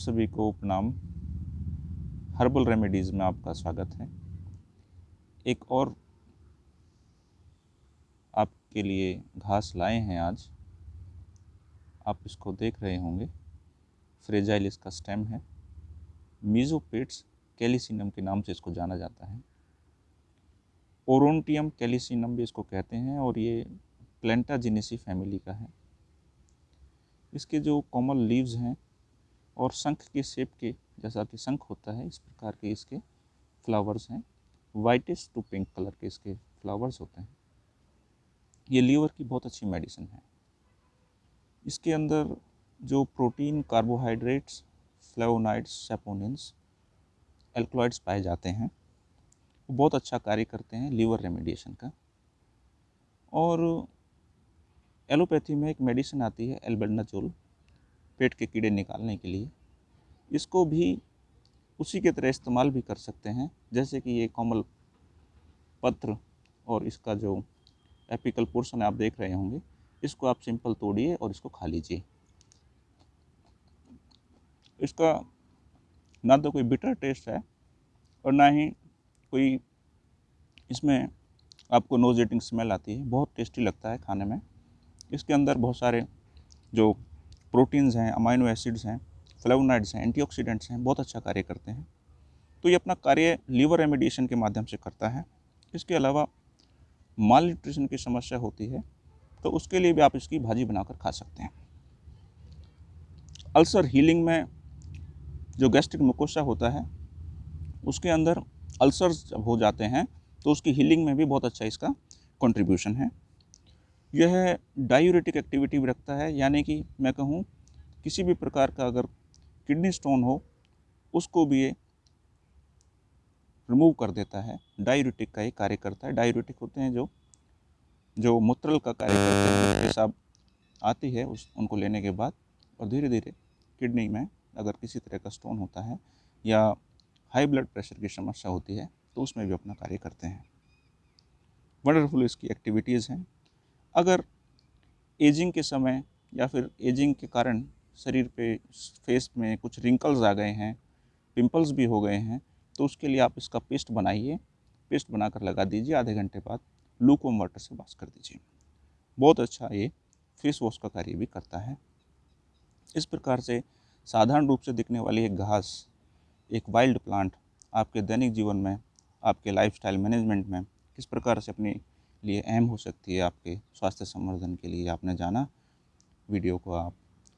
सभी को उपनाम हर्बल रेमेडीज़ में आपका स्वागत है। एक और आपके लिए घास लाए हैं आज। आप इसको देख रहे होंगे। फ्रेजाइल इसका स्टेम है। मीजोपेट्स कैलिसिनम के नाम से इसको जाना जाता है। ओरोनटियम कैलिसिनम भी इसको कहते हैं और ये प्लेंटाजिनेसी फैमिली का है। इसके जो कॉमन लीव्स हैं और शंख के शेप के जैसा कि शंख होता है, इस प्रकार के इसके फ्लावर्स हैं। वाइटिश टू पिंक कलर के इसके फ्लावर्स होते हैं। ये लीवर की बहुत अच्छी मेडिसिन है। इसके अंदर जो protein carbohydrates flavonoids saponins alkaloids पाए जाते हैं, वो बहुत अच्छा कार्य करते हैं लीवर रेमेडिएशन का। और एलोपैथी में एक मेडिसिन आती है एल्बेंडाजोल पेट के कीड़े निकालने के लिए, इसको भी उसी के तरह इस्तेमाल भी कर सकते हैं, जैसे कि ये कोमल पत्र और इसका जो एपिकल पोर्शन आप देख रहे होंगे, इसको आप सिंपल तोड़िए और इसको खा लीजिए। इसका ना तो कोई बिटर टेस्ट है और ना ही कोई इसमें आपको नोजेटिंग स्मेल आती है, बहुत टेस्टी लगता है खाने में। इसके अंदर बहुत सारे जो प्रोटीन्स हैं, अमाइनो एसिड्स हैं, फ्लेवोनाइड्स हैं, एंटीऑक्सीडेंट्स हैं, बहुत अच्छा कार्य करते हैं। तो ये अपना कार्य लीवर रेमेडिएशन के माध्यम से करता है। इसके अलावा माल न्यूट्रिशन की समस्या होती है तो उसके लिए भी आप इसकी भाजी बनाकर खा सकते हैं। अल्सर हीलिंग में जो गैस्ट्रिक मुकोशा होता है, उसके अंदर अल्सर्स जब हो जाते हैं तो उसकी हीलिंग में भी बहुत अच्छा इसका कंट्रीब्यूशन है। यह डायूरेटिक एक्टिविटी भी रखता है, यानी कि मैं कहूँ, किसी भी प्रकार का अगर किडनी स्टोन हो, उसको भी ये रिमूव कर देता है। डायूरेटिक का ये कार्य करता है। डायूरेटिक होते हैं जो जो मूत्रल का कार्य करते हैं पेशाब आती है उस, उनको लेने के बाद, और धीरे धीरे किडनी में अगर किसी तरह का स्टोन होता है, या हाई ब्लड प्रेशर की समस्या होती है तो उसमें भी अपना कार्य करते हैं। वंडरफुल इसकी एक्टिविटीज़ हैं। अगर एजिंग के समय या फिर एजिंग के कारण शरीर पे फेस में कुछ रिंकल्स आ गए हैं पिंपल्स भी हो गए हैं तो उसके लिए आप इसका पेस्ट बनाइए। पेस्ट बनाकर लगा दीजिए आधे घंटे बाद। लूकोम वाटर से वॉश कर दीजिए। बहुत अच्छा ये फेस वॉश का कार्य भी करता है। इस प्रकार से साधारण रूप से दिखने वाली एक घास, एक वाइल्ड प्लांट आपके दैनिक जीवन में, आपके लाइफस्टाइल मैनेजमेंट में, किस प्रकार से अपने लिए अहम हो सकती है आपके स्वास्थ्य संवर्धन के लिए। आपने जाना, वीडियो को आप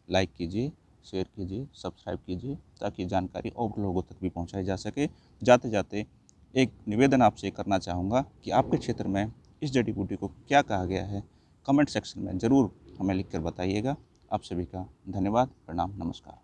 लाइक कीजिए, शेयर कीजिए, सब्सक्राइब कीजिए, ताकि जानकारी और लोगों तक भी पहुंचाई जा सके। जाते जाते एक निवेदन आपसे करना चाहूँगा कि आपके क्षेत्र में इस जड़ी बूटी को क्या कहा गया है, कमेंट सेक्शन में ज़रूर हमें लिख कर बताइएगा। आप सभी का धन्यवाद, प्रणाम, नमस्कार।